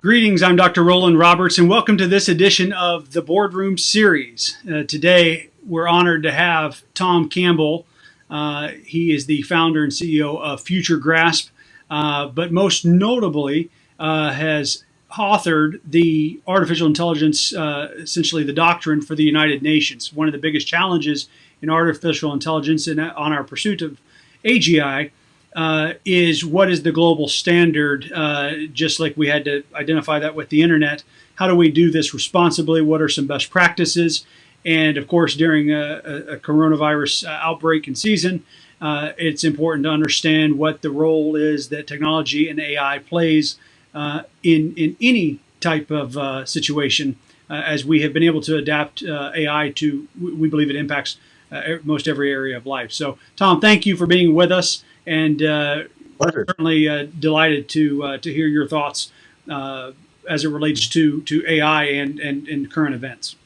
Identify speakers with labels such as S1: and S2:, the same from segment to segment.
S1: Greetings, I'm Dr. Roland Roberts, and welcome to this edition of the Boardroom Series. Uh, today, we're honored to have Tom Campbell. Uh, he is the founder and CEO of FutureGrasp, uh, but most notably uh, has authored the artificial intelligence, uh, essentially the doctrine for the United Nations. One of the biggest challenges in artificial intelligence and on our pursuit of AGI uh, is what is the global standard, uh, just like we had to identify that with the internet. How do we do this responsibly? What are some best practices? And of course, during a, a coronavirus uh, outbreak and season, uh, it's important to understand what the role is that technology and AI plays uh, in, in any type of uh, situation. as we have been able to adapt AI to, we believe it impacts most every area of life. So, Tom, thank you for being with us and uh, certainly uh, delighted to uh, to hear your thoughts uh, as it relates to to AI and, and and current events.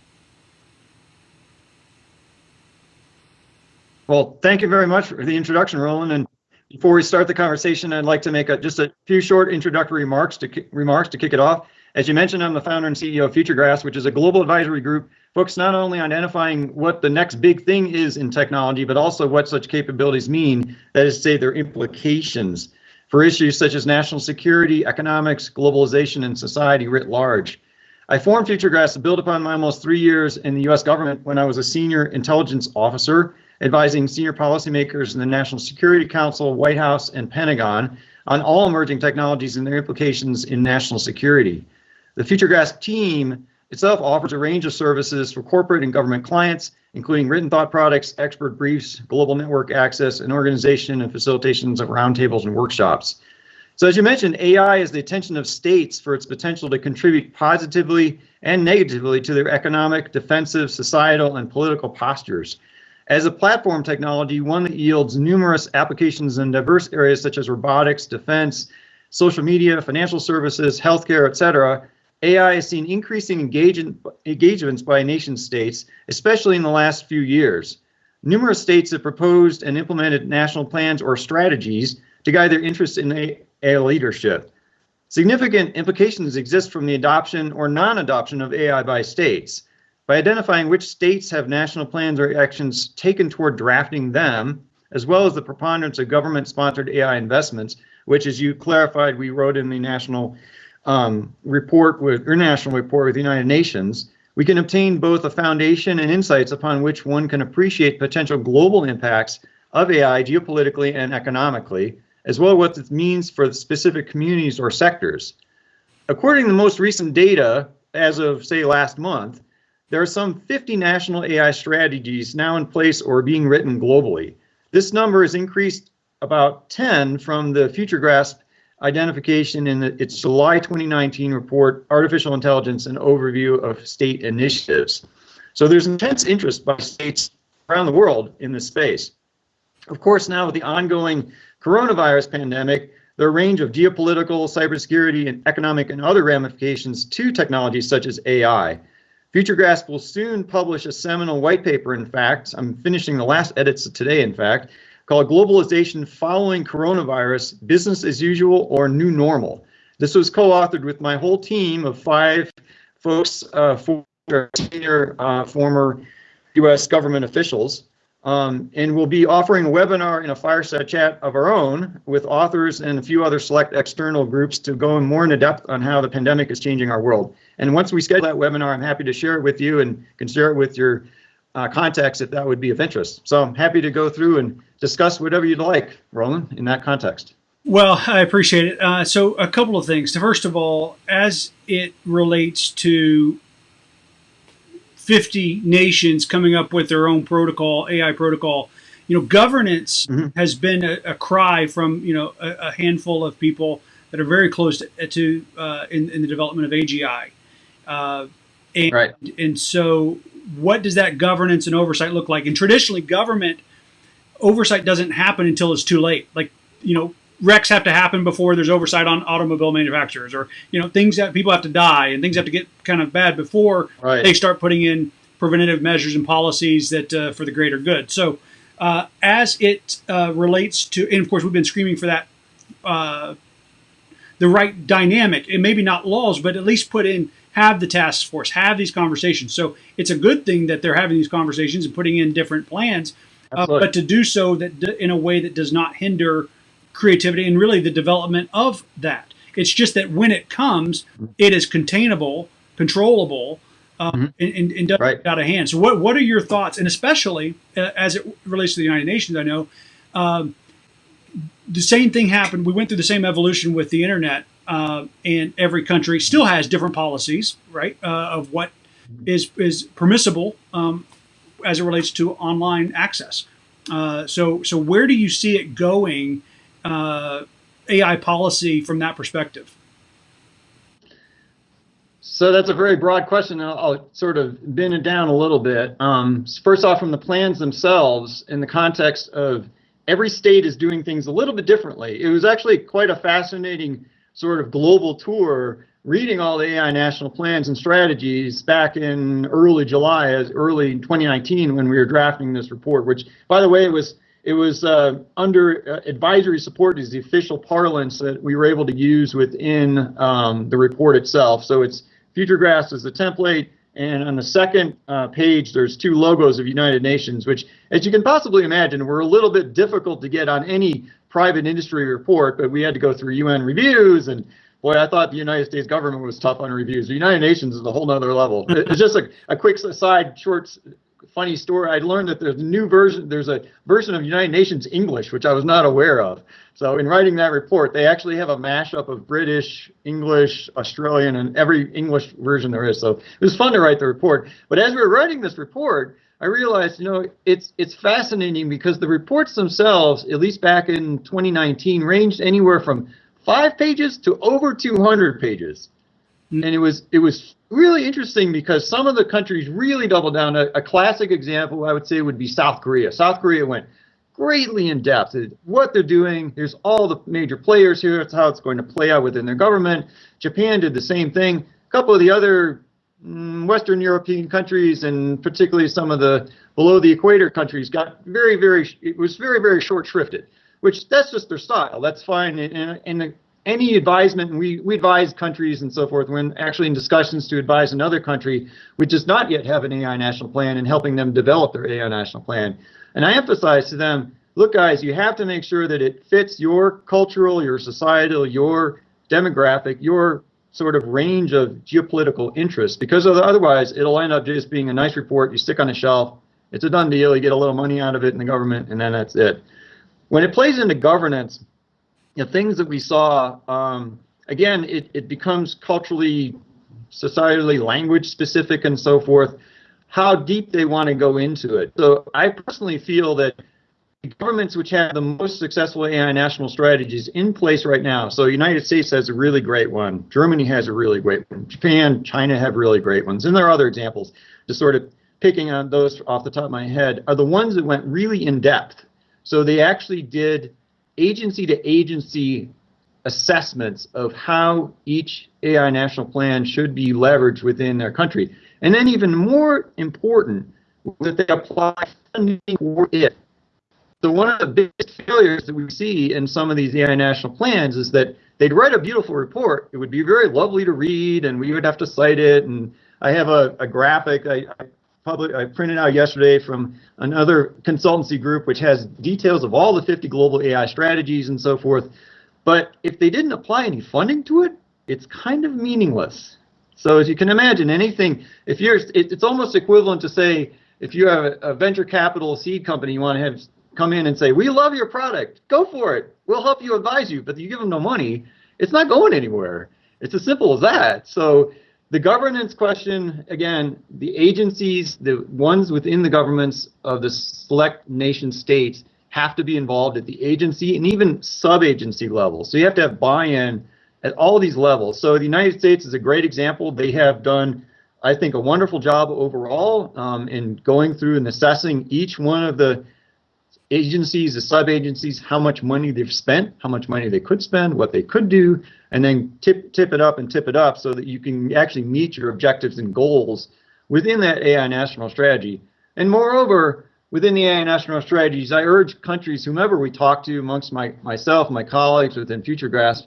S2: Well, thank you very much for the introduction, Roland. And before we start the conversation, I'd like to make a, just a few short introductory remarks to remarks to kick it off. As you mentioned, I'm the founder and CEO of FutureGrasp, which is a global advisory group focused not only on identifying what the next big thing is in technology, but also what such capabilities mean, that is to say their implications for issues such as national security, economics, globalization, and society writ large. I formed FutureGrasp to build upon my almost three years in the US government when I was a senior intelligence officer, advising senior policymakers in the National Security Council, White House, and Pentagon on all emerging technologies and their implications in national security. The FutureGrasp team itself offers a range of services for corporate and government clients, including written thought products, expert briefs, global network access, and organization and facilitations of roundtables and workshops. So as you mentioned, AI is the attention of states for its potential to contribute positively and negatively to their economic, defensive, societal, and political postures. As a platform technology, one that yields numerous applications in diverse areas such as robotics, defense, social media, financial services, healthcare, et cetera, AI has seen increasing engagements by nation states, especially in the last few years. Numerous states have proposed and implemented national plans or strategies to guide their interests in AI leadership. Significant implications exist from the adoption or non-adoption of AI by states. By identifying which states have national plans or actions taken toward drafting them, as well as the preponderance of government-sponsored AI investments, which as you clarified, we wrote in the national um, report with international report with the United Nations, we can obtain both a foundation and insights upon which one can appreciate potential global impacts of AI geopolitically and economically, as well as what it means for specific communities or sectors. According to the most recent data, as of say last month, there are some 50 national AI strategies now in place or being written globally. This number has increased about 10 from the Future FutureGrasp identification in the, its July 2019 report, Artificial Intelligence and Overview of State Initiatives. So there's intense interest by states around the world in this space. Of course, now with the ongoing coronavirus pandemic, there are a range of geopolitical, cybersecurity, and economic and other ramifications to technologies such as AI. FutureGrasp will soon publish a seminal white paper, in fact. I'm finishing the last edits today, in fact, called Globalization Following Coronavirus Business as Usual or New Normal. This was co authored with my whole team of five folks, uh, four senior uh, former US government officials. Um, and we'll be offering a webinar and a fireside chat of our own with authors and a few other select external groups to go in more in depth on how the pandemic is changing our world. And once we schedule that webinar, I'm happy to share it with you and can share it with your uh, contacts if that would be of interest. So I'm happy to go through and discuss whatever you'd like, Roland, in that context.
S1: Well, I appreciate it. Uh, so a couple of things. First of all, as it relates to 50 nations coming up with their own protocol, AI protocol, you know, governance mm -hmm. has been a, a, cry from, you know, a, a, handful of people that are very close to, to uh, in, in, the development of AGI. Uh, and,
S2: right.
S1: and so what does that governance and oversight look like? And traditionally, government oversight doesn't happen until it's too late. Like, you know, wrecks have to happen before there's oversight on automobile manufacturers or, you know, things that people have to die and things have to get kind of bad before right. they start putting in preventative measures and policies that uh, for the greater good. So, uh, as it uh, relates to, and of course, we've been screaming for that uh, the right dynamic and maybe not laws, but at least put in have the task force, have these conversations. So it's a good thing that they're having these conversations and putting in different plans, uh, but to do so that in a way that does not hinder creativity and really the development of that. It's just that when it comes, it is containable, controllable, uh, mm-hmm. and, and, doesn't right. out of hand. So, what what are your thoughts, and especially uh, as it relates to the United Nations? I know um, the same thing happened. We went through the same evolution with the internet, uh, and every country still has different policies, right, uh, of what is is permissible um, as it relates to online access. Uh, so, so where do you see it going? Uh, AI policy from that perspective?
S2: So that's a very broad question. I'll, I'll sort of bend it down a little bit. Um, first off, from the plans themselves, in the context of every state is doing things a little bit differently. It was actually quite a fascinating sort of global tour reading all the AI national plans and strategies back in early July, as early 2019 when we were drafting this report, which by the way it was it was uh, under uh, advisory support is the official parlance that we were able to use within um, the report itself. So it's FutureGrasp as the template, and on the second uh, page, there's two logos of United Nations, which, as you can possibly imagine, were a little bit difficult to get on any private industry report, but we had to go through UN reviews and boy, I thought the United States government was tough on reviews. The United Nations is a whole nother level. It's just a, a quick aside, short funny story. I learned that there's a new version, there's a version of United Nations English, which I was not aware of. So in writing that report, they actually have a mashup of British, English, Australian, and every English version there is. So it was fun to write the report. But as we were writing this report, I realized, you know, it's it's fascinating because the reports themselves, at least back in 2019, ranged anywhere from five pages to over 200 pages. Mm. And it was it was really interesting because some of the countries really doubled down. A, a, classic example I would say would be South Korea. South Korea went greatly in depth. What they're doing, there's all the major players here. It's how it's going to play out within their government. Japan did the same thing. A couple of the other Mm, Western European countries and particularly some of the below the equator countries got very, very, it was very, very short shrifted, which that's just their style. That's fine. And, and any advisement, and we, we advise countries and so forth, we're actually in discussions to advise another country which does not yet have an AI national plan and helping them develop their AI national plan. And I emphasize to them, look guys, you have to make sure that it fits your cultural, your societal, your demographic, your sort of range of geopolitical interests, because otherwise it'll end up just being a nice report you stick on a shelf. It's a done deal. You get a little money out of it in the government, and then that's it. When it plays into governance, you know, things that we saw, um, again, it, it becomes culturally, societally, language specific and so forth, how deep they want to go into it. So I personally feel that governments which have the most successful AI national strategies in place right now. So United States has a really great one. Germany has a really great one. Japan, China have really great ones. And there are other examples. Just sort of picking on those off the top of my head are the ones that went really in depth. So they actually did agency to agency assessments of how each AI national plan should be leveraged within their country. And then even more important, that they apply funding for it. So one of the biggest failures that we see in some of these AI national plans is that they'd write a beautiful report. It would be very lovely to read and we would have to cite it. And I have a, a graphic I, I public I printed out yesterday from another consultancy group which has details of all the 50 global AI strategies and so forth. But if they didn't apply any funding to it, it's kind of meaningless. So as you can imagine, anything if you're it, it's almost equivalent to say if you have a, a venture capital seed company you want to have come in and say we love your product, go for it. We'll help you advise you, but you give them no money, it's not going anywhere. It's as simple as that. So the governance question, again, the agencies, the ones within the governments of the select nation states have to be involved at the agency and even sub-agency level. So you have to have buy-in at all these levels. So the United States is a great example. They have done, I think, a wonderful job overall um, in going through and assessing each one of the agencies, the sub-agencies, how much money they've spent, how much money they could spend, what they could do, and then tip, tip it up and tip it up so that you can actually meet your objectives and goals within that AI national strategy. And moreover, within the AI national strategies, I urge countries, whomever we talk to amongst my, myself, my colleagues within FutureGrasp,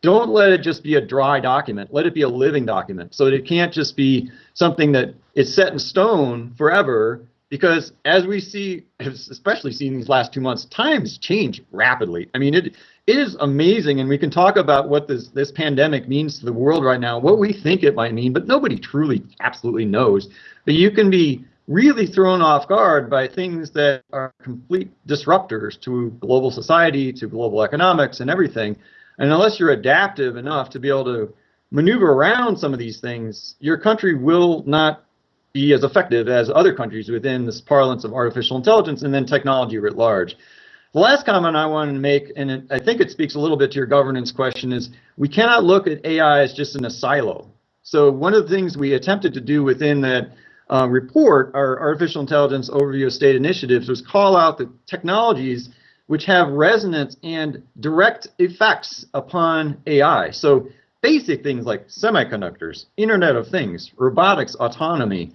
S2: don't let it just be a dry document. Let it be a living document so that it can't just be something that is set in stone forever. Because as we see, especially seeing these last two months, times change rapidly. I mean, it it is amazing, and we can talk about what this this pandemic means to the world right now, what we think it might mean, but nobody truly, absolutely knows. But you can be really thrown off guard by things that are complete disruptors to global society, to global economics, and everything. And unless you're adaptive enough to be able to maneuver around some of these things, your country will not be as effective as other countries within this parlance of artificial intelligence and then technology writ large. The last comment I want to make, and it, I think it speaks a little bit to your governance question, is we cannot look at AI as just in a silo. So one of the things we attempted to do within that uh, report, our artificial intelligence overview of state initiatives, was call out the technologies which have resonance and direct effects upon AI. So basic things like semiconductors, Internet of Things, robotics, autonomy.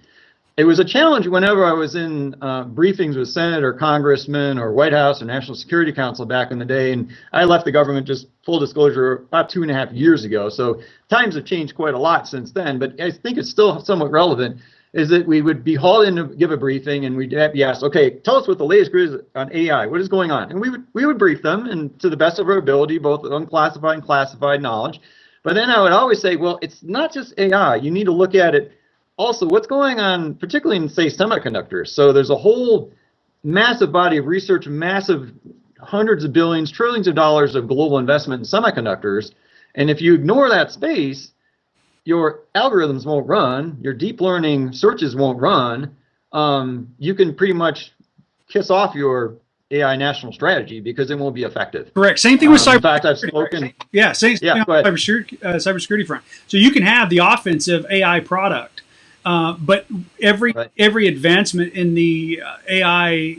S2: It was a challenge whenever I was in uh, briefings with senator, congressmen, or White House or National Security Council back in the day. And I left the government, just full disclosure, about two and a half years ago. So times have changed quite a lot since then, but I think it's still somewhat relevant is that we would be hauled in to give a briefing and we'd be asked, okay, tell us what the latest is on AI. What is going on? And we would we would brief them and to the best of our ability, both unclassified and classified knowledge. But then I would always say, well, it's not just AI. You need to look at it also what's going on, particularly in say semiconductors. So there's a whole massive body of research, massive hundreds of billions, trillions of dollars of global investment in semiconductors. And if you ignore that space, your algorithms won't run, your deep learning searches won't run, um, you can pretty much kiss off your AI national strategy because it won't be effective.
S1: Correct. Same thing with
S2: um,
S1: cyber.
S2: In fact, I've spoken.
S1: Yeah, same
S2: yeah,
S1: cybersecurity, uh, cybersecurity front. So you can have the offensive AI product, uh, but every right. every advancement in the uh, AI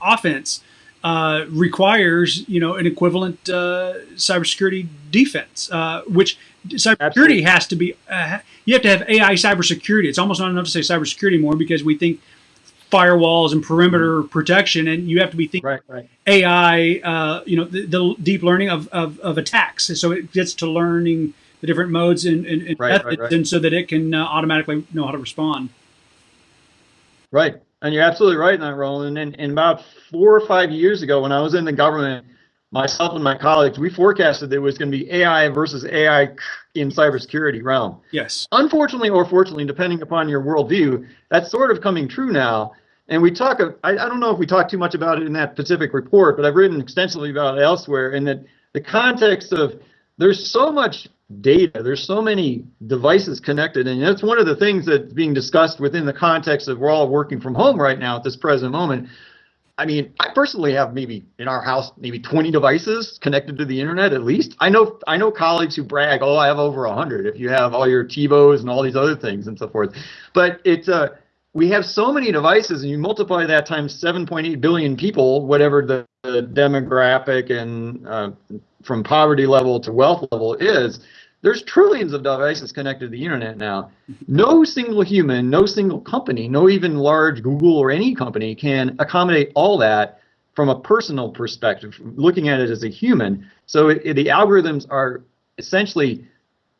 S1: offense uh, requires you know an equivalent uh, cybersecurity defense, uh, which cybersecurity Absolutely. has to be. Uh, you have to have AI cybersecurity. It's almost not enough to say cybersecurity anymore because we think firewalls and perimeter mm-hmm. protection, and you have to be thinking
S2: right, right.
S1: AI. Uh, you know, the, the, deep learning of, of, of, attacks. So it gets to learning the different modes and, and, and
S2: right,
S1: methods, and so that it can uh, automatically know how to respond.
S2: Right, and you're absolutely right in that, Roland. And, and about four or five years ago, when I was in the government myself and my colleagues, we forecasted there was going to be AI versus AI in cybersecurity realm.
S1: Yes.
S2: Unfortunately or fortunately, depending upon your worldview, that's sort of coming true now. And we talk, I, I don't know if we talk too much about it in that specific report, but I've written extensively about it elsewhere in that the context of there's so much data, there's so many devices connected, and that's one of the things that's being discussed within the context of we're all working from home right now at this present moment. I mean, I personally have maybe in our house maybe 20 devices connected to the internet at least. I know I know colleagues who brag, "Oh, I have over 100." If you have all your TiVos and all these other things and so forth, but it's uh, we have so many devices, and you multiply that times 7.8 billion people, whatever the, the demographic and uh, from poverty level to wealth level is there's trillions of devices connected to the internet now. No single human, no single company, no even large Google or any company can accommodate all that from a personal perspective, looking at it as a human. So it, it, the algorithms are essentially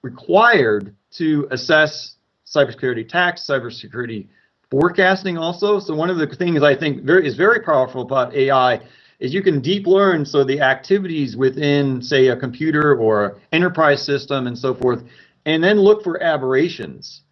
S2: required to assess cybersecurity attacks, cybersecurity forecasting also. So one of the things I think very, is very powerful about AI is you can deep learn so the activities within say a computer or enterprise system and so forth and then look for aberrations.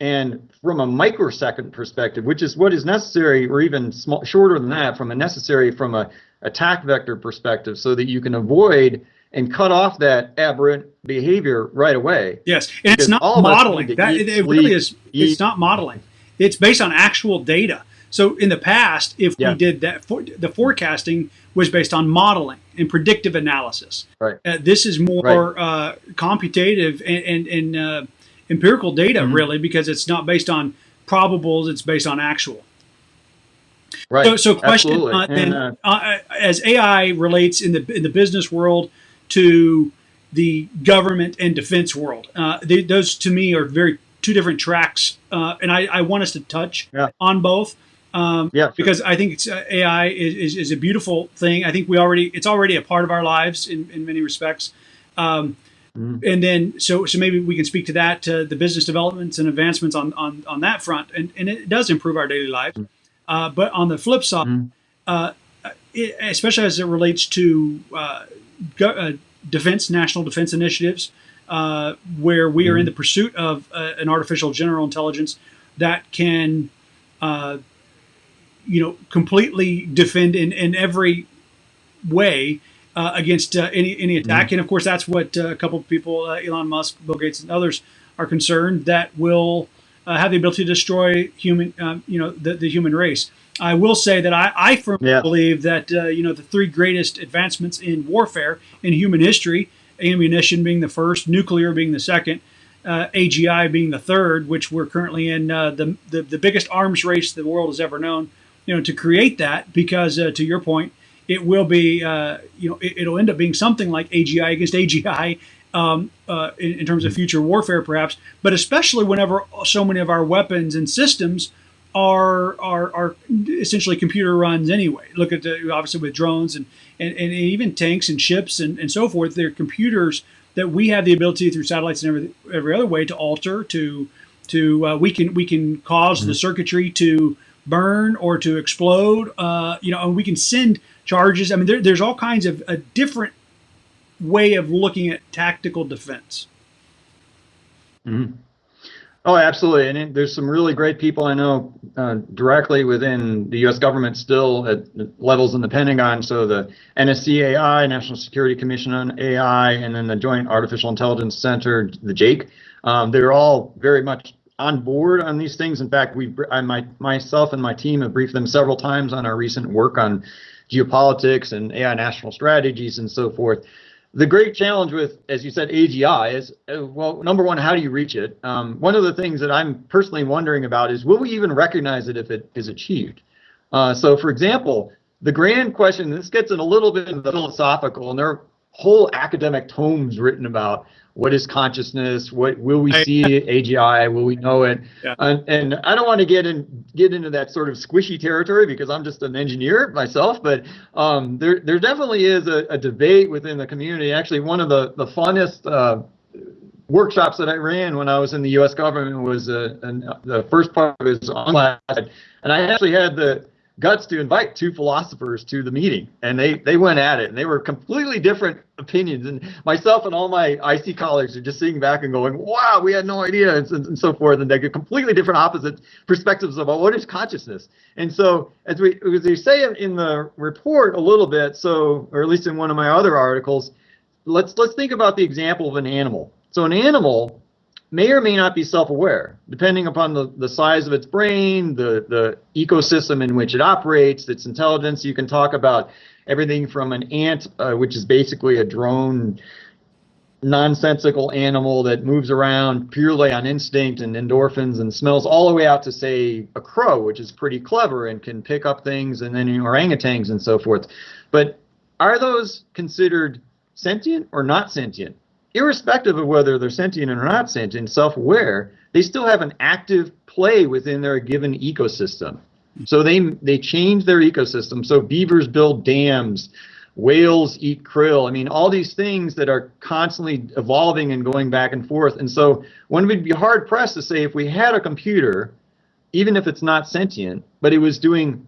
S2: And from a microsecond perspective which is what is necessary or even small, shorter than that from a necessary from a attack vector perspective so that you can avoid and cut off that aberrant behavior right away.
S1: Yes and it's not modeling. that it, it really is eat. it's not modeling. It's based on actual data so in the past, if yeah. we did that, for, the forecasting was based on modeling and predictive analysis.
S2: Right.
S1: Uh, this is more right. uh, computative and, and, and uh, empirical data, mm-hmm. really, because it's not based on probables; it's based on actual.
S2: Right.
S1: So, so question uh, then, uh, uh, as AI relates in the in the business world to the government and defense world, they, those to me are very two different tracks, and I, I want us to touch
S2: yeah.
S1: on both. Um,
S2: yeah, sure.
S1: because I think uh, AI is, is, is, a beautiful thing. I think we already it's already a part of our lives in, in many respects. Um, and then so so maybe we can speak to that to the business developments and advancements on on, on that front and, and it does improve our daily lives uh, but on the flip side uh, it, especially as it relates to uh, uh, defense national defense initiatives uh, where we are in the pursuit of uh, an artificial general intelligence that can uh, you know completely defend in, in every way uh, against uh, any any attack. And of course, that's what uh, a couple of people, uh, Elon Musk, Bill Gates, and others, are concerned that will uh, have the ability to destroy human, um, you know, the, the human race. I will say that I, I firmly
S2: Yeah.
S1: believe that uh, you know the three greatest advancements in warfare in human history, ammunition being the first, nuclear being the second, uh, AGI being the third, which we're currently in uh, the, the the biggest arms race the world has ever known. You know, to create that because uh, to your point, it will be uh, you know it, it'll end up being something like AGI against AGI um, uh, in, in terms of future warfare, perhaps. But especially whenever so many of our weapons and systems are are, are essentially computer runs anyway. Look at the obviously with drones and and, and even tanks and ships and, and so forth. They're computers that we have the ability through satellites and every every other way to alter to to uh, we can we can because the circuitry to burn or to explode. Uh, you know, and we can send charges. I mean, there, there's all kinds of a different way of looking at tactical defense.
S2: Oh, absolutely. And it, there's some really great people I know uh, directly within the U.S. government still at levels in the Pentagon. So the NSC-AI, National Security Commission on AI, and then the Joint Artificial Intelligence Center, the JAIC. Um, they're all very much on board on these things. In fact, we, I, my, myself and my team have briefed them several times on our recent work on geopolitics and AI national strategies and so forth. The great challenge with, as you said, AGI is, uh, well, number one, how do you reach it? Um, one of the things that I'm personally wondering about is, will we even recognize it if it is achieved? Uh, so, for example, the grand question, this gets in a little bit philosophical, and there whole academic tomes written about what is consciousness, what will we see AGI, will we know it?
S1: Yeah.
S2: And, and I don't want to get in get into that sort of squishy territory because I'm just an engineer myself, but um, there there definitely is a, a debate within the community. Actually, one of the the funnest uh, workshops that I ran when I was in the U.S. government was uh, an, the first part of his on class, and I actually had the guts to invite two philosophers to the meeting, and they they went at it, and they were completely different opinions. And myself and all my IC colleagues are just sitting back and going, "Wow, we had no idea," and, and so forth, and they get completely different opposite perspectives about what is consciousness. And so, as we as you say in the report a little bit, so or at least in one of my other articles, let's let's think about the example of an animal. So an animal may or may not be self-aware, depending upon the, the size of its brain, the, the ecosystem in which it operates, its intelligence. You can talk about everything from an ant, uh, which is basically a drone, nonsensical animal that moves around purely on instinct and endorphins and smells, all the way out to, say, a crow, which is pretty clever and can pick up things, and then orangutans and so forth. But are those considered sentient or not sentient? Irrespective of whether they're sentient or not sentient, self-aware, they still have an active play within their given ecosystem. So they they change their ecosystem. So beavers build dams, whales eat krill. I mean, all these things that are constantly evolving and going back and forth. And so one would be hard pressed to say if we had a computer, even if it's not sentient, but it was doing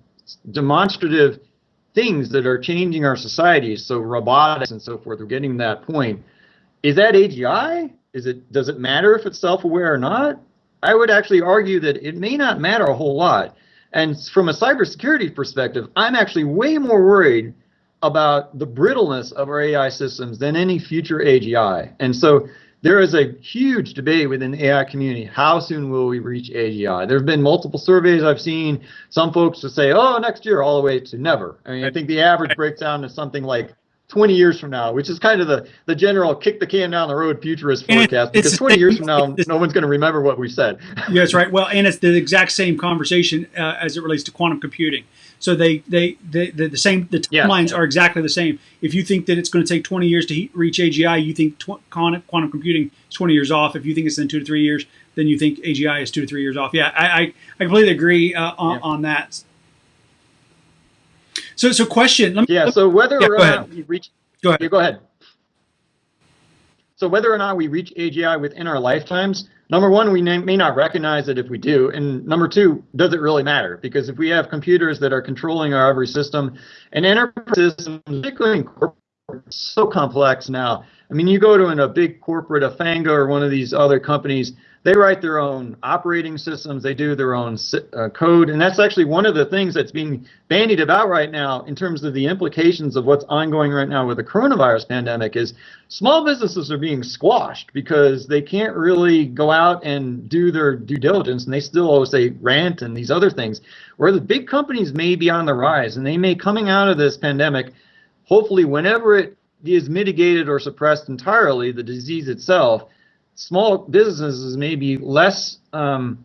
S2: demonstrative things that are changing our societies, so robotics and so forth, we're getting to that point is that AGI? Is it does it matter if it's self-aware or not? I would actually argue that it may not matter a whole lot. And from a cybersecurity perspective, I'm actually way more worried about the brittleness of our AI systems than any future AGI. And so there is a huge debate within the AI community. How soon will we reach AGI? There have been multiple surveys I've seen. Some folks will say, oh, next year, all the way to never. I mean, I think the average breaks down to something like 20 years from now, which is kind of the, the general kick the can down the road futurist forecast, because 20 years from now, no one's going to remember what we said.
S1: Yeah, that's right. Well, and it's the exact same conversation uh, as it relates to quantum computing. So they, they, they, the the same, the
S2: Yeah.
S1: timelines are exactly the same. If you think that it's going to take 20 years to he- reach AGI, you think tw- quantum, quantum computing is 20 years off. If you think it's in two to three years, then you think AGI is two to three years off. Yeah, I, I, I completely agree uh, on,
S2: Yeah.
S1: on that. So, so question. Let me,
S2: Yeah, so whether
S1: Yeah,
S2: or
S1: go
S2: not we reach,
S1: Go ahead.
S2: Yeah, go ahead. So whether or not we reach AGI within our lifetimes, number one, we may not recognize it if we do. And number two, does it really matter? Because if we have computers that are controlling our every system and enterprise systems, particularly in corporate, so complex now. I mean, you go to a big corporate, a Fanga or one of these other companies, they write their own operating systems, they do their own uh, code, and that's actually one of the things that's being bandied about right now in terms of the implications of what's ongoing right now with the coronavirus pandemic is small businesses are being squashed because they can't really go out and do their due diligence, and they still always say rent and these other things, where the big companies may be on the rise, and they may coming out of this pandemic, hopefully whenever it is mitigated or suppressed entirely, the disease itself, small businesses may be less um,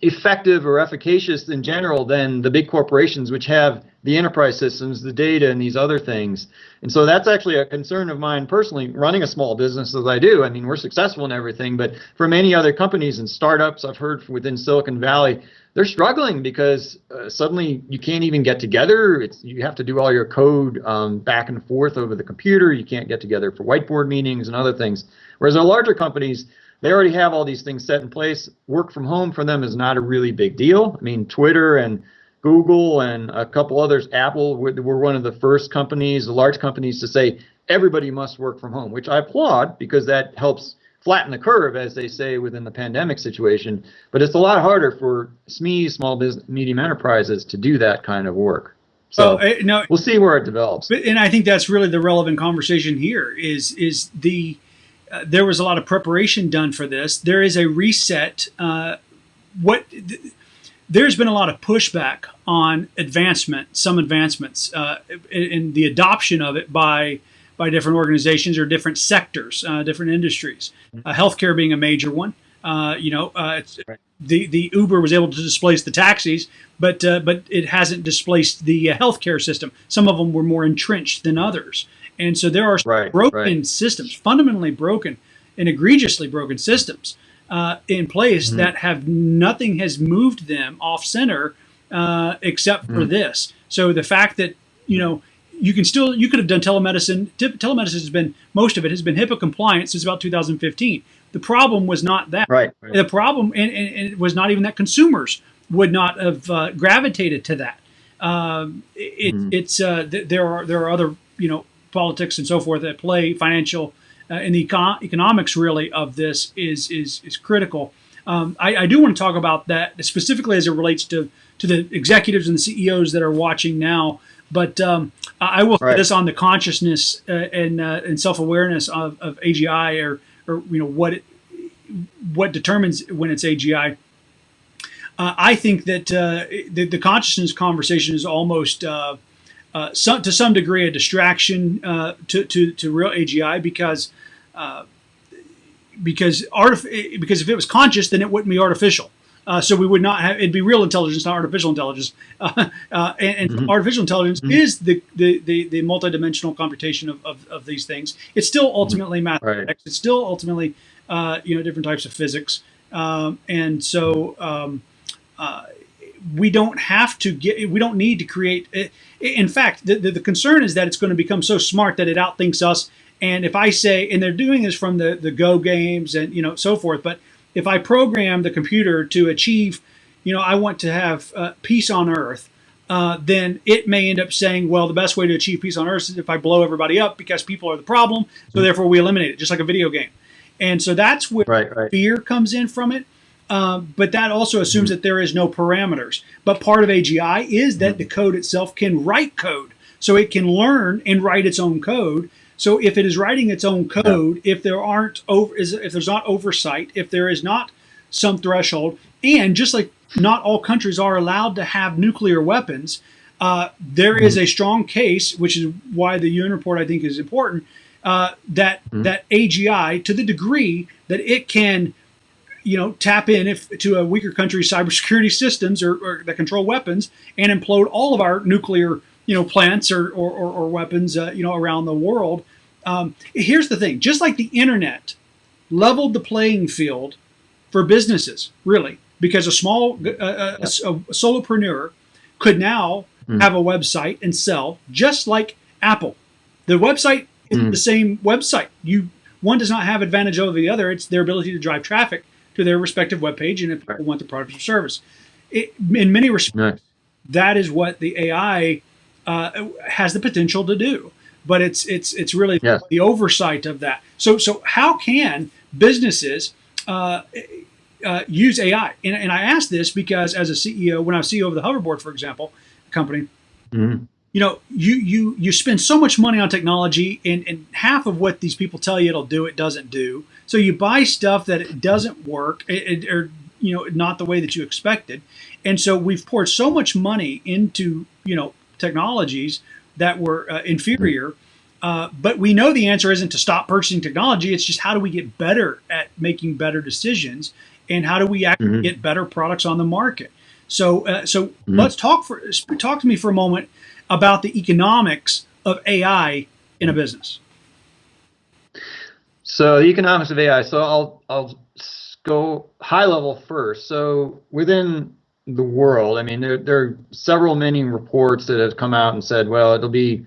S2: effective or efficacious in general than the big corporations, which have the enterprise systems, the data, and these other things. And so that's actually a concern of mine personally, running a small business as I do. I mean, we're successful in everything, but for many other companies and startups I've heard within Silicon Valley, they're struggling because uh, suddenly you can't even get together. It's you have to do all your code um, back and forth over the computer. You can't get together for whiteboard meetings and other things. Whereas our larger companies, they already have all these things set in place. Work from home for them is not a really big deal. I mean, Twitter and Google and a couple others, Apple, were one of the first companies, the large companies, to say everybody must work from home, which I applaud because that helps flatten the curve, as they say within the pandemic situation. But it's a lot harder for SMEs, small business, medium enterprises, to do that kind of work. So
S1: oh, no,
S2: we'll see where it develops.
S1: But, and I think that's really the relevant conversation here. Is is the uh, there was a lot of preparation done for this. There is a reset. Uh, what th there's been a lot of pushback on advancement, some advancements, uh, in, in the adoption of it by by different organizations or different sectors, uh, different industries. Mm-hmm. Uh, healthcare being a major one. Uh, you know, uh, the the Uber was able to displace the taxis, but uh, but it hasn't displaced the uh, healthcare system. Some of them were more entrenched than others, and so there are right. broken right. systems, fundamentally broken and egregiously broken systems in place mm-hmm. that have nothing has moved them off center except mm-hmm. for this. So the fact that you know you can still you could have done telemedicine. Telemedicine has been most of it has been HIPAA compliant since about 2015. The problem was not that.
S2: Right. right.
S1: The problem and, and, and, it was not even that consumers would not have uh, gravitated to that. Um, it, mm. It's uh, th there are there are other you know politics and so forth at play financial uh, and the econ economics really of this is is is critical. Um, I, I, do want to talk about that specifically as it relates to to the executives and the CEOs that are watching now. But um, I will right. this on the consciousness uh, and uh, and self awareness of, of AGI or or you know what it, what determines when it's AGI. Uh, I think that uh, the, the, consciousness conversation is almost uh, uh, some, to some degree a distraction to, to to real AGI because because artif- because if it was conscious, then it wouldn't be artificial. Uh, so we would not have it'd be real intelligence, not artificial intelligence. Uh, uh, and, and mm-hmm. artificial intelligence mm-hmm. is the, the, the, the, multidimensional computation of, of, of, these things. It's still mm-hmm. ultimately mathematics. Right. It's still ultimately uh, you know different types of physics. Um, and so um, uh, we don't have to get we don't need to create. In fact, the, the, the concern is that it's going to become so smart that it outthinks us. And if I say, and they're doing this from the the Go games and you know so forth, but if I program the computer to achieve, you know, I want to have uh, peace on Earth, uh, then it may end up saying, well, the best way to achieve peace on Earth is if I blow everybody up because people are the problem. So mm-hmm. therefore, we eliminate it, just like a video game. And so that's where right, right. fear comes in from it. Uh, but that also assumes mm-hmm. that there is no parameters. But part of AGI is that mm-hmm. the code itself can write code. So it can learn and write its own code. So if it is writing its own code, yeah. if there aren't over, if there's not oversight, if there is not some threshold, and just like not all countries are allowed to have nuclear weapons, uh, there mm. is a strong case, which is why the UN report I think is important, uh, that mm. that AGI to the degree that it can, you know, tap in if to a weaker country's cybersecurity systems or, or that control weapons and implode all of our nuclear you know plants or or, or, or weapons uh, you know around the world. Um, here's the thing: just like the internet leveled the playing field for businesses, really, because a small uh, uh a, a, solopreneur could now mm. have a website and sell, just like Apple. The website is mm. the same website. You one does not have advantage over the other. It's their ability to drive traffic to their respective web page, and if people want the product or service, it, in many respects, right. that is what the AI uh, has the potential to do. But it's it's it's really yes. the oversight of that. So so how can businesses uh, uh, use AI? And, and I ask this because as a CEO, when I was CEO of the Hoverboard, for example, company. Mm-hmm you know, you you you spend so much money on technology, and, and half of what these people tell you it'll do, it doesn't do. So you buy stuff that it doesn't work, it, it, or you know, not the way that you expected. And so we've poured so much money into you know technologies that were uh, inferior. Uh, but we know the answer isn't to stop purchasing technology. It's just how do we get better at making better decisions, and how do we actually mm-hmm. get better products on the market. So, uh, so mm-hmm. let's talk for talk to me for a moment about the economics of AI in a business?
S2: So the economics of AI. So I'll I'll go high level first. So within the world, I mean, there there are several many reports that have come out and said, well, it'll be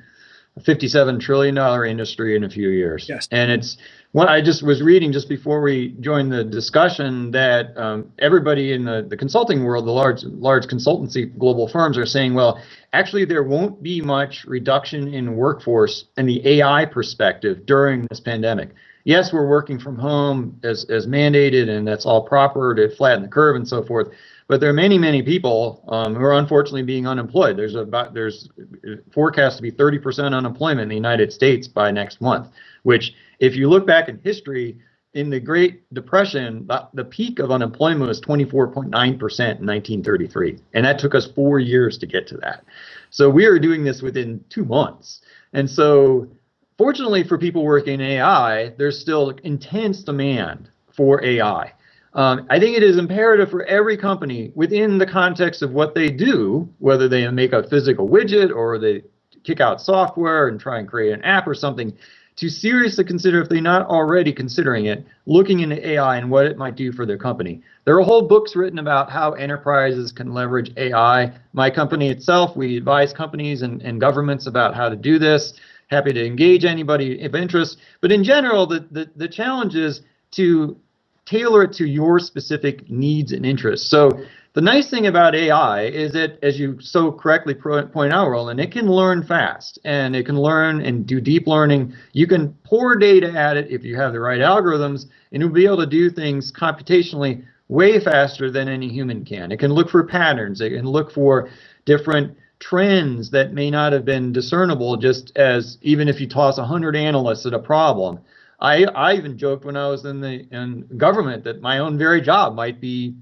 S2: a 57 trillion dollar industry in a few years.
S1: Yes.
S2: And it's what I just was reading just before we joined the discussion that um, everybody in the, the consulting world, the large large consultancy global firms are saying, well, actually there won't be much reduction in workforce in the AI perspective during this pandemic. Yes, we're working from home as, as mandated and that's all proper to flatten the curve and so forth. But there are many, many people um, who are unfortunately being unemployed. There's about there's forecast to be 30% unemployment in the United States by next month, which if you look back in history, in the Great Depression, the, the peak of unemployment was 24.9% in 1933. And that took us four years to get to that. So we are doing this within two months. And so, fortunately for people working in AI, there's still intense demand for AI. Um, I think it is imperative for every company within the context of what they do, whether they make a physical widget or they kick out software and try and create an app or something, to seriously consider, if they're not already considering it, looking into AI and what it might do for their company. There are whole books written about how enterprises can leverage AI. My company itself, we advise companies and, and governments about how to do this. Happy to engage anybody of interest. But in general, the, the, the challenge is to tailor it to your specific needs and interests. So the nice thing about AI is that, as you so correctly point out, Roland, it can learn fast and it can learn and do deep learning. You can pour data at it if you have the right algorithms, and it'll be able to do things computationally way faster than any human can. It can look for patterns, it can look for different trends that may not have been discernible just as even if you toss 100 analysts at a problem. I, I even joked when I was in the in government that my own very job might be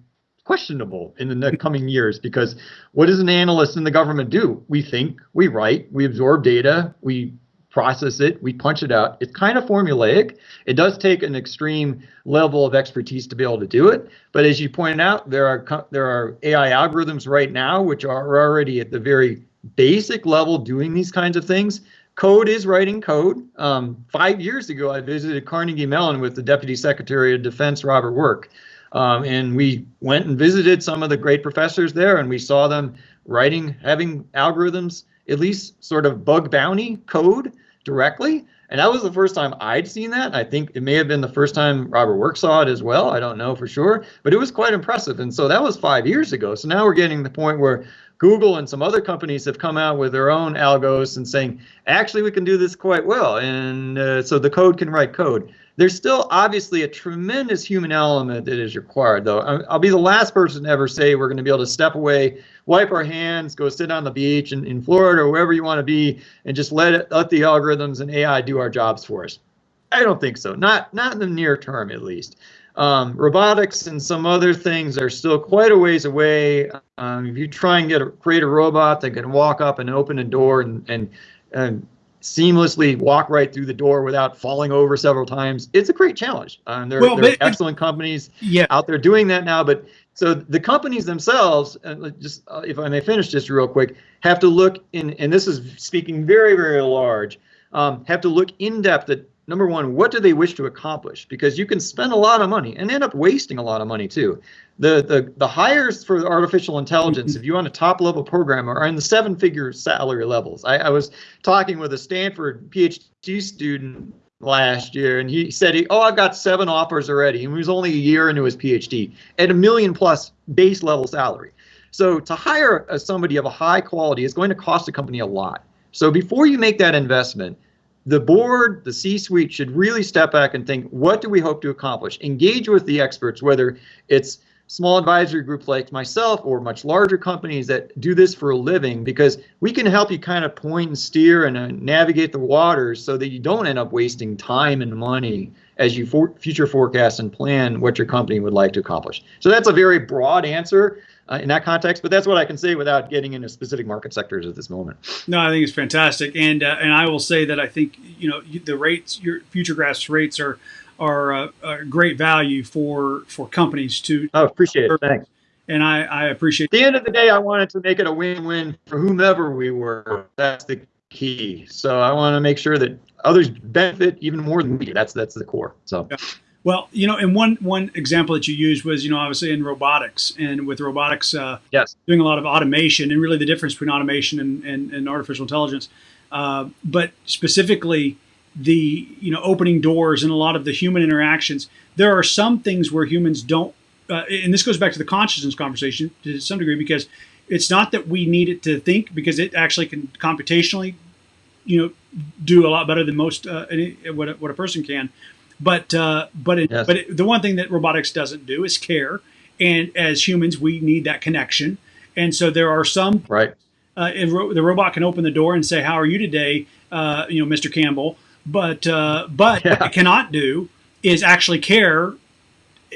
S2: questionable in the coming years because what does an analyst in the government do? We think, we write, we absorb data, we process it, we punch it out. It's kind of formulaic. It does take an extreme level of expertise to be able to do it. But as you pointed out, there are there are AI algorithms right now which are already at the very basic level doing these kinds of things. Code is writing code. Um, five years ago, I visited Carnegie Mellon with the Deputy Secretary of Defense, Robert Work. Um, and we went and visited some of the great professors there, and we saw them writing, having algorithms, at least sort of bug bounty code directly. And that was the first time I'd seen that. I think it may have been the first time Robert Work saw it as well. I don't know for sure, but it was quite impressive. And so that was five years ago. So now we're getting the point where Google and some other companies have come out with their own algos and saying, actually, we can do this quite well. And uh, so the code can write code. There's still obviously a tremendous human element that is required, though. I'll be the last person to ever say we're going to be able to step away, wipe our hands, go sit on the beach in, in Florida or wherever you want to be, and just let it, let the algorithms and AI do our jobs for us. I don't think so. Not not in the near term, at least. Um, robotics and some other things are still quite a ways away. Um, if you try and get a, create a robot that can walk up and open a door and and, and seamlessly walk right through the door without falling over several times. It's a great challenge. Um, there, well, there are excellent companies yeah. out there doing that now, but so the companies themselves, uh, just uh, if I may finish just real quick, have to look in, and this is speaking very, very large, um, have to look in depth at number one, what do they wish to accomplish? Because you can spend a lot of money and end up wasting a lot of money too. The the the hires for artificial intelligence, if you want a top level programmer, are in the seven figure salary levels. I, I was talking with a Stanford PhD student last year, and he said, he, "Oh, I've got seven offers already," and he was only a year into his PhD at a million plus base level salary. So to hire a, somebody of a high quality is going to cost a company a lot. So before you make that investment, the board, the C-suite should really step back and think, what do we hope to accomplish? Engage with the experts, whether it's small advisory groups like myself or much larger companies that do this for a living because we can help you kind of point and steer and uh, navigate the waters so that you don't end up wasting time and money as you for future forecast and plan what your company would like to accomplish. So that's a very broad answer uh, in that context, but that's what I can say without getting into specific market sectors at this moment.
S1: No, I think it's fantastic, and uh, and I will say that I think you know the rates, your FutureGrasp rates are are a, a great value for for companies to.
S2: Oh, appreciate it. Thanks.
S1: And I, I appreciate.
S2: At the end of the day, I wanted to make it a win-win for whomever we were. That's the key. So I want to make sure that others benefit even more than me. That's that's the core. So.
S1: Yeah. Well, you know, and one one example that you used was, you know, obviously in robotics, and with robotics, uh,
S2: yes,
S1: doing a lot of automation, and really the difference between automation and, and, and artificial intelligence. Uh, but specifically, the you know opening doors and a lot of the human interactions there are some things where humans don't uh, and this goes back to the consciousness conversation to some degree because it's not that we need it to think because it actually can computationally you know do a lot better than most uh, any, what, a, what a person can but uh, but it, yes. but it, the one thing that robotics doesn't do is care and as humans we need that connection and so there are some
S2: right
S1: uh, ro- the robot can open the door and say how are you today uh, you know mr campbell but uh, but yeah. what it cannot do is actually care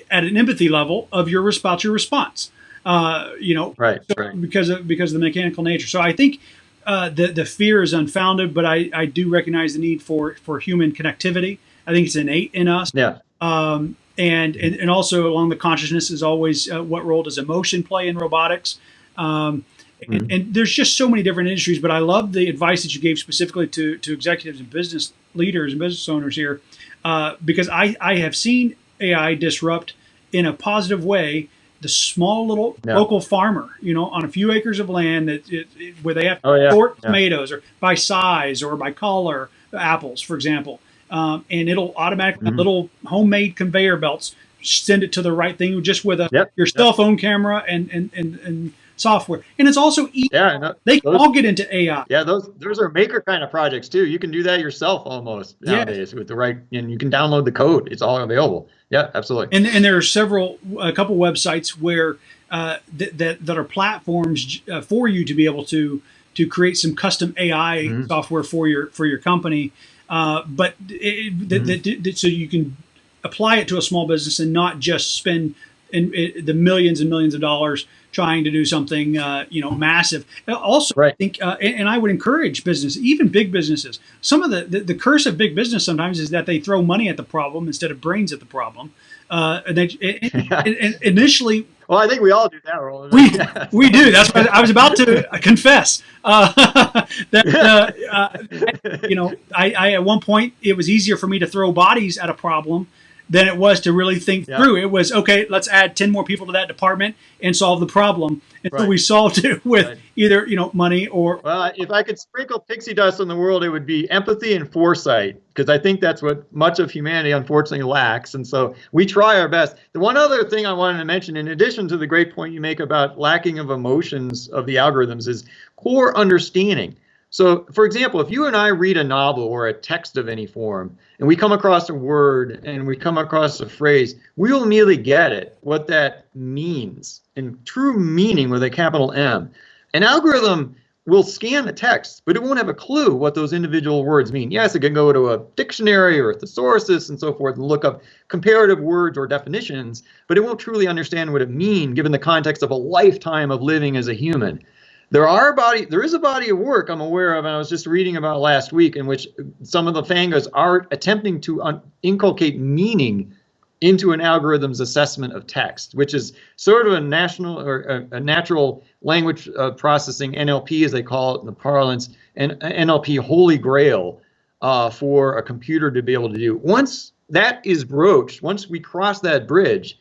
S1: at an empathy level of your about your response. Uh, you know,
S2: right,
S1: so
S2: right,
S1: because of because of the mechanical nature. So I think uh, the the fear is unfounded, but I, I do recognize the need for for human connectivity. I think it's innate in us.
S2: Yeah.
S1: Um, and, and and also along the consciousness is always uh, what role does emotion play in robotics? Um, and, mm-hmm. and, there's just so many different industries, but I love the advice that you gave specifically to, to executives and business leaders and business owners here, uh, because I, I have seen AI disrupt in a positive way the small little yeah. local farmer, you know, on a few acres of land that it, it, where they have to oh, yeah. sort yeah. tomatoes or by size or by color, apples, for example, um, and it'll automatically mm-hmm. little homemade conveyor belts send it to the right thing just with a
S2: yep.
S1: your cell phone camera and and and, and software. And it's also easy.
S2: Yeah, no,
S1: they can those, all get into AI.
S2: Yeah, those those are maker kind of projects too. You can do that yourself almost nowadays with the right, and you can download the code. It's all available. Yeah, absolutely.
S1: And and there are several, a couple websites where uh, that, that that are platforms uh, for you to be able to to create some custom AI mm-hmm. software for your for your company. Uh, but it, mm-hmm. that, that, so you can apply it to a small business and not just spend in, in the millions and millions of dollars trying to do something uh, you know massive. Also,
S2: right.
S1: I think, uh, and, and, I would encourage business, even big businesses. Some of the, the, the curse of big business sometimes is that they throw money at the problem instead of brains at the problem. Uh, and they and, and initially.
S2: Well, I think we all do that, Roland.
S1: We we do. That's what I was about to confess. Uh, that uh, uh, you know, I, I at one point it was easier for me to throw bodies at a problem than it was to really think yeah. through. It was okay. Let's add ten more people to that department and solve the problem. And right. so we solved it with right. either you know money or.
S2: Well, if I could sprinkle pixie dust on the world, it would be empathy and foresight, because I think that's what much of humanity unfortunately lacks. And so we try our best. The one other thing I wanted to mention, in addition to the great point you make about lacking of emotions of the algorithms, is core understanding. So, for example, if you and I read a novel or a text of any form, and we come across a word and we come across a phrase, we will immediately get it, what that means in true meaning with a capital M. An algorithm will scan the text, but it won't have a clue what those individual words mean. Yes, it can go to a dictionary or a thesaurus and so forth and look up comparative words or definitions, but it won't truly understand what it means given the context of a lifetime of living as a human. There are body, there is a body of work I'm aware of, and I was just reading about last week, in which some of the fangos are attempting to inculcate meaning into an algorithm's assessment of text, which is sort of a national or a, a natural language uh, processing NLP, as they call it in the parlance, and NLP holy grail uh, for a computer to be able to do. Once that is broached, once we cross that bridge,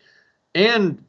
S2: and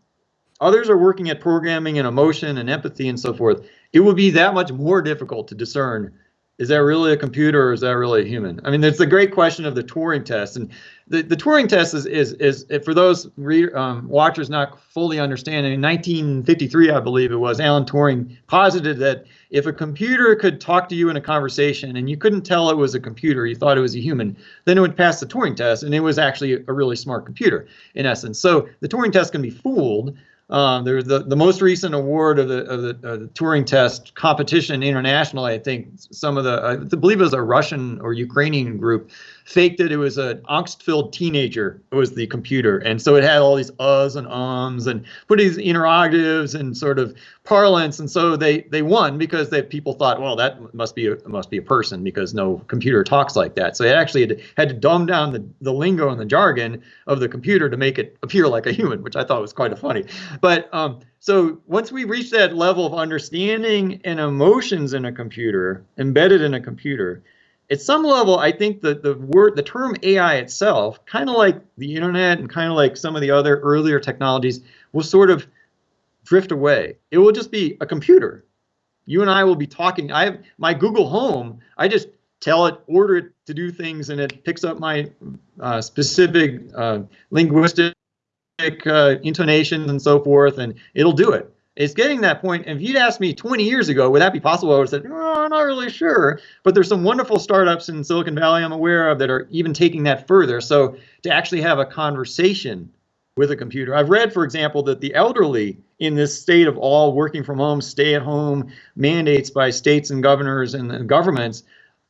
S2: others are working at programming and emotion and empathy and so forth, it would be that much more difficult to discern is that really a computer or is that really a human? I mean, it's the great question of the Turing test, and the, the Turing test is is is for those um, watchers not fully understanding. In 1953, I believe it was, Alan Turing posited that if a computer could talk to you in a conversation and you couldn't tell it was a computer, you thought it was a human, then it would pass the Turing test, and it was actually a really smart computer in essence. So the Turing test can be fooled um, there's the, the most recent award of the, of the, the Turing test competition internationally. I think some of the, I believe it was a Russian or Ukrainian group, faked it. It was an angst-filled teenager. It was the computer, and so it had all these uhs and ums and put these interrogatives and sort of parlance, and so they they won because they people thought, well, that must be a must be a person because no computer talks like that. So they actually had to, had to dumb down the the lingo and the jargon of the computer to make it appear like a human, which I thought was quite funny. But um, so once we reach that level of understanding and emotions in a computer, embedded in a computer, at some level, I think that the word, the term AI itself, kind of like the internet and kind of like some of the other earlier technologies, will sort of drift away. It will just be a computer. You and I will be talking. I have my Google Home. I just tell it, order it to do things, and it picks up my uh, specific uh, linguistic uh, intonations and so forth, and it'll do it it's getting that point. And if you'd asked me 20 years ago, would that be possible? I would have said, oh, I'm not really sure. But there's some wonderful startups in Silicon Valley I'm aware of that are even taking that further. So to actually have a conversation with a computer. I've read, for example, that the elderly in this state of all working from home, stay at home mandates by states and governors and governments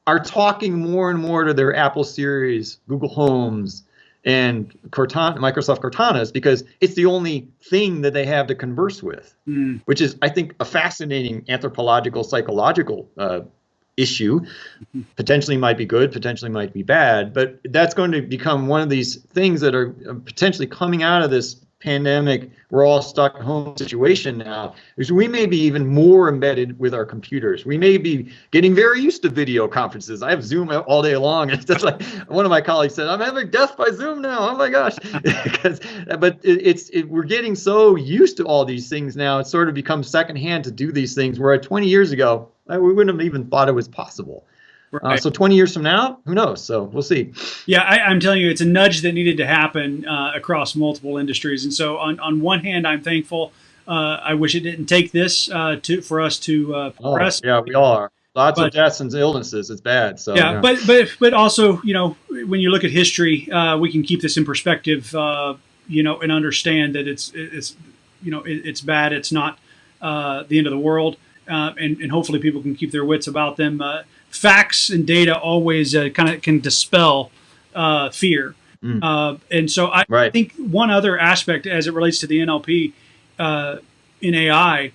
S2: are talking more and more to their Apple Siris, Google Homes, and Cortana, Microsoft Cortanas because it's the only thing that they have to converse with, mm. which is, I think, a fascinating anthropological, psychological uh, issue. Mm-hmm. Potentially might be good, potentially might be bad, but that's going to become one of these things that are uh, potentially coming out of this pandemic, we're all stuck at home situation now, is we may be even more embedded with our computers. We may be getting very used to video conferences. I have Zoom all day long. It's just like one of my colleagues said, I'm having death by Zoom now. Oh my gosh. but it, it's, it, we're getting so used to all these things now. It's sort of become secondhand to do these things where 20 years ago, we wouldn't have even thought it was possible. Uh, right. Uh, so 20 years from now, who knows? So we'll see.
S1: Yeah, I, am telling you, it's a nudge that needed to happen uh, across multiple industries. And so, on, on one hand, I'm thankful. Uh, I wish it didn't take this uh, to for us to uh,
S2: oh, press. Yeah, we are. Lots but, of deaths and illnesses. It's bad. So
S1: yeah, yeah, but but but also, you know, when you look at history, we can keep this in perspective. you know, and understand that it's it's you know it, it's bad. It's not the end of the world. and, and hopefully people can keep their wits about them facts and data always uh, kind of can dispel uh, fear. Mm. Uh, and so I right. think one other aspect as it relates to the NLP uh, in AI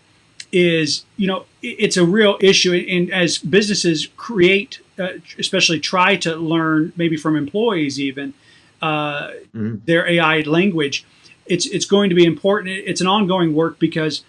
S1: is, you know, it's a real issue. And as businesses create, uh, especially try to learn maybe from employees even mm. their AI language, it's, it's going to be important. It's an ongoing work because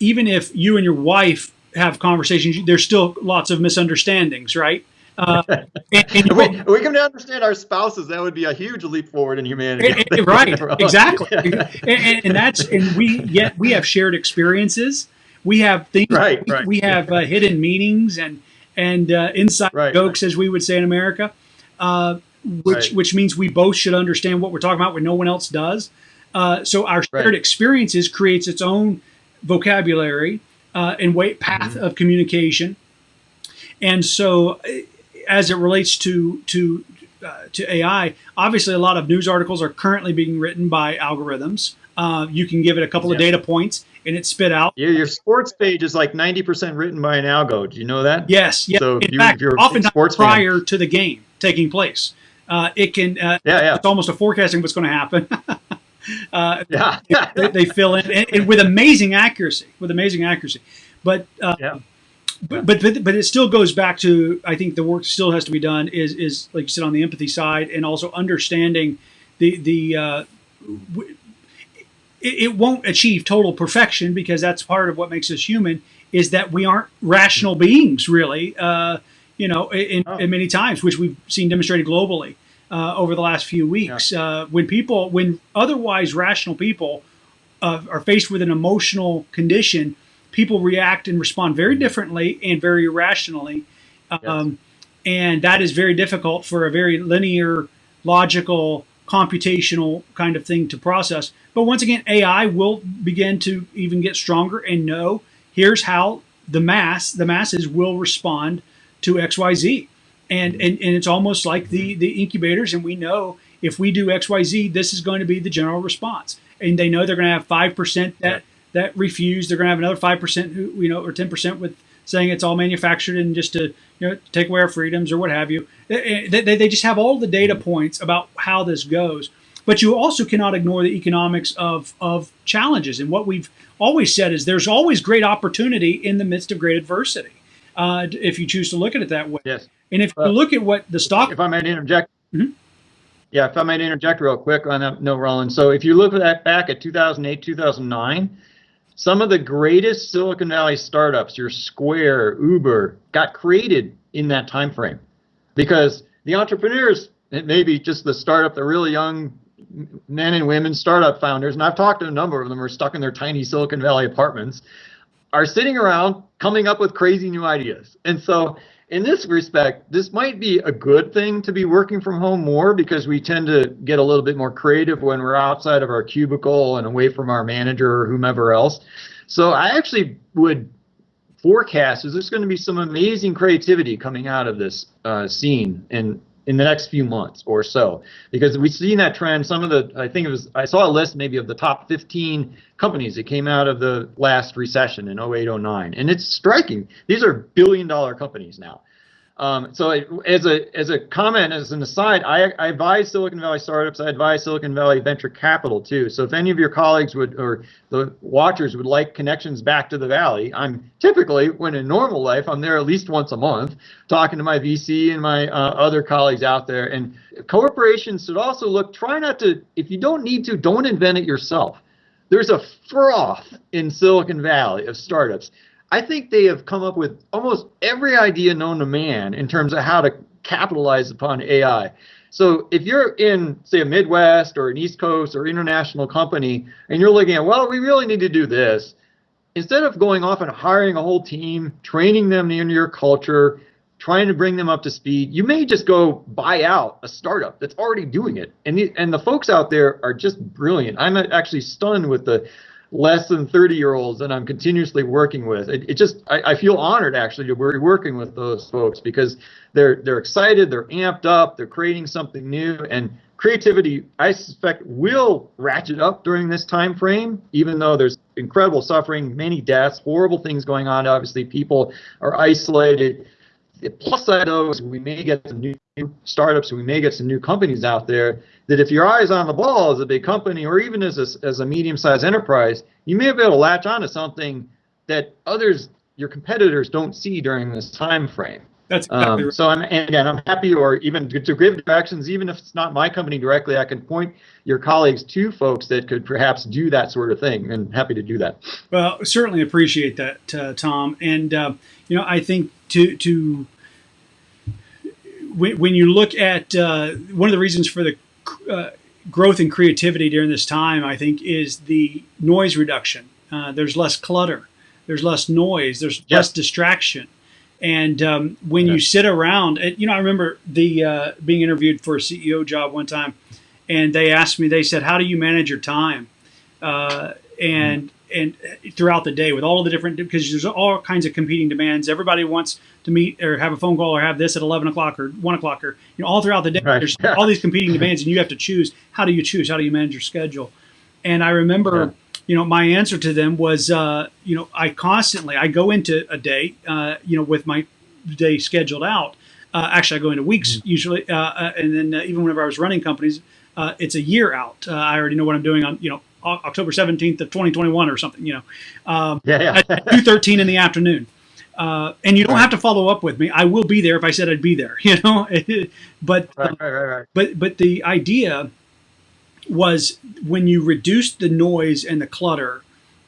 S1: even if you and your wife have conversations, there's still lots of misunderstandings, right? Uh,
S2: and, and we, we can understand our spouses. That would be a huge leap forward in humanity.
S1: right, exactly. Yeah. And, and, that's and we yet we have shared experiences. We have things.
S2: Right, right.
S1: We have uh, hidden meanings and and uh, inside right, jokes, right. as we would say in America, uh, which right. which means we both should understand what we're talking about when no one else does. Uh, so our shared experiences creates its own vocabulary uh, and weight path mm-hmm. of communication. And so, uh, as it relates to to uh, to AI, obviously a lot of news articles are currently being written by algorithms. Uh, you can give it a couple yeah. of data points and it spit out.
S2: Yeah, your sports page is like 90% written by an algo. Do you know that?
S1: Yes. Yeah. So In you, fact, oftentimes sports prior fan. to the game taking place, uh, it can. Uh, yeah, yeah. It's almost a forecasting what's going to happen. Uh, yeah, they, they, fill in and, and, with amazing accuracy, with amazing accuracy. But, uh, yeah. but, but but but it still goes back to I think the work still has to be done is is like you said on the empathy side and also understanding the the uh, it, it won't achieve total perfection because that's part of what makes us human is that we aren't rational beings really uh, you know in, oh. in many times which we've seen demonstrated globally uh, over the last few weeks. Yeah. Uh, when people, when otherwise rational people uh, are faced with an emotional condition, people react and respond very differently and very irrationally. Um, and that is very difficult for a very linear, logical, computational kind of thing to process. But once again, AI will begin to even get stronger and know here's how the mass, the masses will respond to XYZ. And, and, and it's almost like the, the incubators, and we know if we do XYZ, this is going to be the general response. And they know they're going to have 5% that, that refuse. They're going to have another 5% who, you know, or 10% with saying it's all manufactured and just to you know take away our freedoms or what have you. They, they, they just have all the data points about how this goes. But you also cannot ignore the economics of, of challenges. And what we've always said is there's always great opportunity in the midst of great adversity, uh, if you choose to look at it that way.
S2: Yes.
S1: And if you look at what the stock.
S2: If I might interject.
S1: Mhm.
S2: Yeah, if I might interject real quick on that, no, Roland. So if you look at that back at 2008, 2009, some of the greatest Silicon Valley startups, your Square, Uber, got created in that time frame because the entrepreneurs, it may be just the startup, the really young men and women startup founders, and I've talked to a number of them are stuck in their tiny Silicon Valley apartments, are sitting around coming up with crazy new ideas. And so in this respect, this might be a good thing to be working from home more because we tend to get a little bit more creative when we're outside of our cubicle and away from our manager or whomever else. So I actually would forecast is there's going to be some amazing creativity coming out of this uh, scene in in the next few months or so. Because we've seen that trend. Some of the i think it was i saw a list maybe of the top 15 companies that came out of the last recession in 08 09 and it's striking. These are billion dollar companies now um, so as a as a comment, as an aside, I, I advise Silicon Valley startups. I advise Silicon Valley venture capital too. So if any of your colleagues would or the watchers would like connections back to the Valley, I'm typically when in normal life I'm there at least once a month talking to my VC and my uh, other colleagues out there. And corporations should also look. Try not to if you don't need to, don't invent it yourself. There's a froth in Silicon Valley of startups. I think they have come up with almost every idea known to man in terms of how to capitalize upon AI. So if you're in, say, a Midwest or an East Coast or international company, and you're looking at, well, we really need to do this, instead of going off and hiring a whole team, training them into your culture, trying to bring them up to speed, you may just go buy out a startup that's already doing it. And the, and the folks out there are just brilliant. I'm actually stunned with the less than 30 year olds that I'm continuously working with. It, it just I, I, feel honored actually to be working with those folks because they're they're excited, they're amped up, they're creating something new, and creativity I suspect will ratchet up during this time frame. Even though there's incredible suffering, many deaths, horrible things going on. Obviously, people are isolated. The plus side of is we may get some new startups, we may get some new companies out there that if your eyes on the ball as a big company or even as a, as a medium-sized enterprise, you may be able to latch on to something that others, your competitors, don't see during this time frame.
S1: That's exactly
S2: um, so. I'm and again, I'm happy, or even to, to give directions, even if it's not my company directly, I can point your colleagues to folks that could perhaps do that sort of thing, and happy to do that.
S1: Well, certainly appreciate that, uh, Tom. And uh, you know, I think to to when, when you look at uh, one of the reasons for the uh, growth and creativity during this time, I think, is the noise reduction. Uh, there's less clutter, there's less noise, there's yep. less distraction. And um, when you sit around, you know, I remember the uh, being interviewed for a CEO job one time, and they asked me, they said, "How do you manage your time?" Uh, and and throughout the day with all the different because there's all kinds of competing demands. Everybody wants to meet or have a phone call or have this at 11 o'clock or 1 o'clock or you know all throughout the day. Right. There's all these competing demands, and you have to choose. How do you choose? How do you manage your schedule? And I remember. Yeah. You know, my answer to them was, uh, you know, I constantly I go into a day, uh, you know, with my day scheduled out. Uh, actually, I go into weeks mm-hmm. usually, uh, uh, and then uh, even whenever I was running companies, it's a year out. I already know what I'm doing on, you know, October 17th of 2021 or something, you know, um, yeah, yeah. at 2.13 in the afternoon. Uh, and you don't right. have to follow up with me. I will be there if I said I'd be there, you know, but,
S2: right, right,
S1: but, but the idea was when you reduce the noise and the clutter,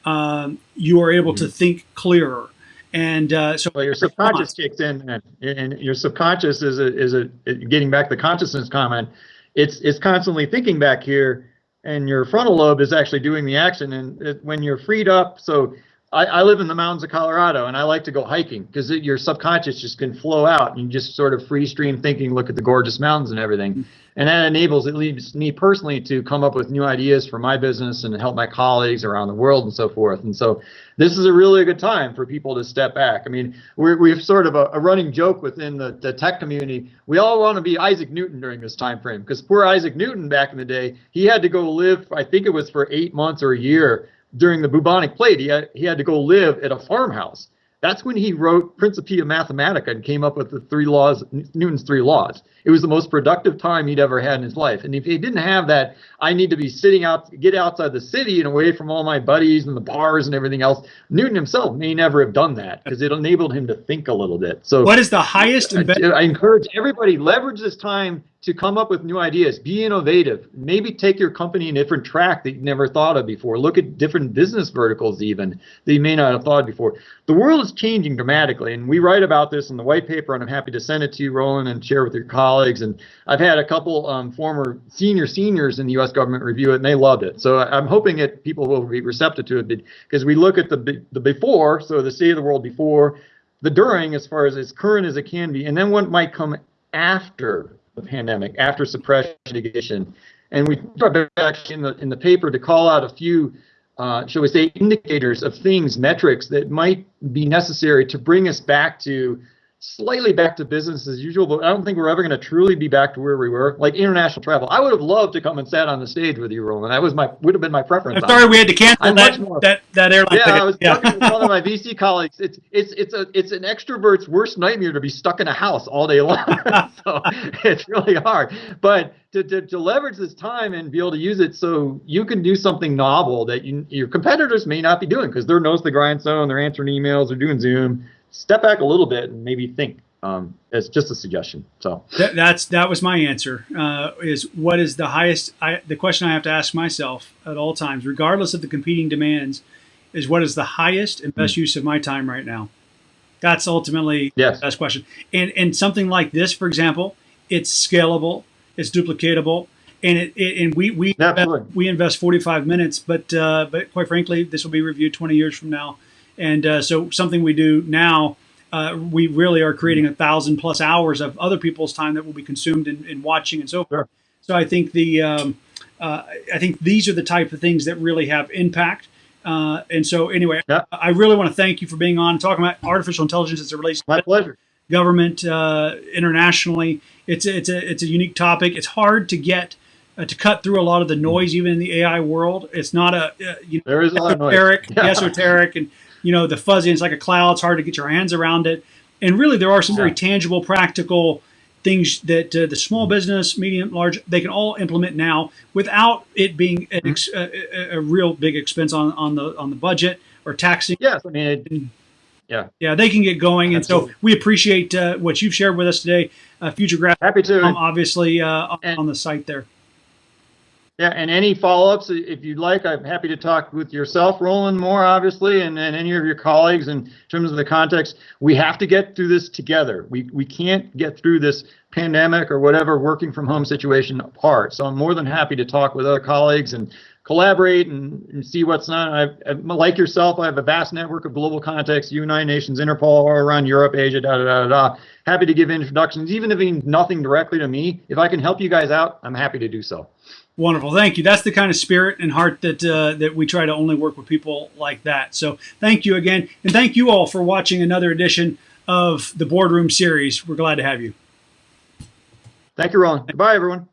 S1: um, you are able mm-hmm. to think clearer. And uh, so
S2: well, your subconscious kicks in, and, and, your subconscious is a, is a getting back to the consciousness comment. It's it's constantly thinking back here, and your frontal lobe is actually doing the action. And when you're freed up, so I, I live in the mountains of Colorado and I like to go hiking because your subconscious just can flow out and you just sort of free stream thinking, look at the gorgeous mountains and everything. Mm. And that enables at least me personally to come up with new ideas for my business and help my colleagues around the world and so forth. And so this is a really good time for people to step back. I mean, we're, we have sort of a, a running joke within the, the tech community. We all want to be Isaac Newton during this time frame because poor Isaac Newton back in the day, he had to go live, I think it was for eight months or a year during the bubonic plague, he had, he had to go live at a farmhouse. That's when he wrote Principia Mathematica and came up with the three laws, Newton's three laws. It was the most productive time he'd ever had in his life. And if he didn't have that, I need to be sitting out, get outside the city and away from all my buddies and the bars and everything else. Newton himself may never have done that because it enabled him to think a little bit. So,
S1: what is the highest?
S2: I, I encourage everybody leverage this time to come up with new ideas, be innovative, maybe take your company in a different track that you never thought of before. Look at different business verticals even that you may not have thought before. The world is changing dramatically, and we write about this in the white paper, and I'm happy to send it to you, Roland, and share with your colleagues. And I've had a couple um, former senior seniors in the U.S. government review it, and they loved it. So I'm hoping that people will be receptive to it because we look at the the before, so the state of the world before, the during, as far as as current as it can be, and then what might come after the pandemic, after suppression. And we actually in the in the paper to call out a few, uh, shall we say, indicators of things, metrics that might be necessary to bring us back to slightly back to business as usual, but I don't think we're ever going to truly be back to where we were. Like international travel, I would have loved to come and sat on the stage with you, Roland. That was my would have been my preference.
S1: I'm sorry, we had to cancel that, more, that that airline.
S2: Yeah, ticket. I was yeah. talking with one of my VC colleagues. It's it's it's a it's an extrovert's worst nightmare to be stuck in a house all day long. so it's really hard, but. To, to, to leverage this time and be able to use it so you can do something novel that you, your competitors may not be doing because they're nose the grindstone, they're answering emails, they're doing Zoom step back a little bit and maybe think. Um, it's just a suggestion. So
S1: that, that's that was my answer. Uh, is what is the highest? I, the question I have to ask myself at all times, regardless of the competing demands, is what is the highest and best mm-hmm. use of my time right now? That's ultimately yes. the best question. And and something like this, for example, it's scalable, it's duplicatable, and it, it and we we invest, we invest 45 minutes, but uh, but quite frankly, this will be reviewed 20 years from now and uh, so something we do now, uh, we really are creating a thousand plus hours of other people's time that will be consumed in, in watching and so forth. Sure. So I think the um, uh, I think these are the type of things that really have impact. Uh, and so anyway, yeah. I really want to thank you for being on and talking about artificial intelligence as it relates
S2: My
S1: to
S2: pleasure.
S1: government uh, internationally. It's a, it's a it's a unique topic. It's hard to get uh, to cut through a lot of the noise, even in the AI world. It's not a uh, you know,
S2: there is
S1: esoteric, yeah. esoteric, and you know, the fuzzy, it's like a cloud. It's hard to get your hands around it. And really, there are some very tangible, practical things that uh, the small business, medium, large, they can all implement now without it being an ex- a, a, real big expense on, on the on the budget or taxing.
S2: Yes, I mean, it, yeah,
S1: yeah, they can get going, Absolutely. and so we appreciate uh, what you've shared with us today. Uh, FutureGrasp,
S2: happy to,
S1: um, obviously uh, on the site there.
S2: Yeah, and any follow-ups, if you'd like, I'm happy to talk with yourself, Roland, more obviously, and, and any of your colleagues in terms of the context. We have to get through this together. We we can't get through this pandemic or whatever working from home situation apart. So I'm more than happy to talk with other colleagues and collaborate and, and see what's not. I, like yourself, I have a vast network of global contacts, United Nations, Interpol, all around Europe, Asia, da da da da. Happy to give introductions, even if nothing directly to me. If I can help you guys out, I'm happy to do so.
S1: Wonderful, thank you. That's the kind of spirit and heart that uh, that we try to only work with people like that. So thank you again, and thank you all for watching another edition of the Boardroom Series. We're glad to have you.
S2: Thank you, Ron. Goodbye, everyone.